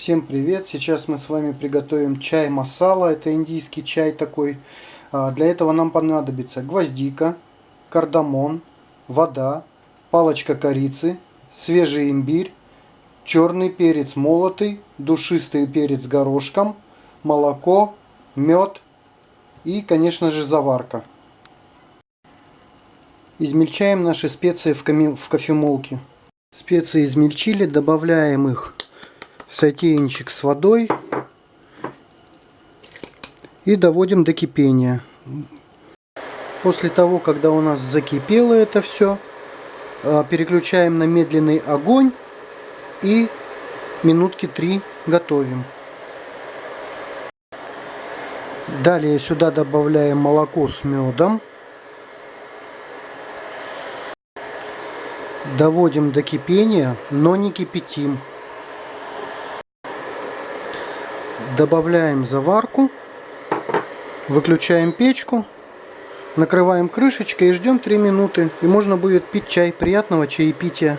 Всем привет! Сейчас мы с вами приготовим чай масала. Это индийский чай такой. А, для этого нам понадобится гвоздика, кардамон, вода, палочка корицы, свежий имбирь, черный перец молотый, душистый перец горошком, молоко, мед и, конечно же, заварка. Измельчаем наши специи в кофемолке. Специи измельчили, добавляем их сотейничек с водой и доводим до кипения. После того, когда у нас закипело это все, а, переключаем на медленный огонь и минутки три готовим. Далее сюда добавляем молоко с медом. Доводим до кипения, но не кипятим. Добавляем заварку, выключаем печку, накрываем крышечкой и ждем 3 минуты. И можно будет пить чай. Приятного чаепития!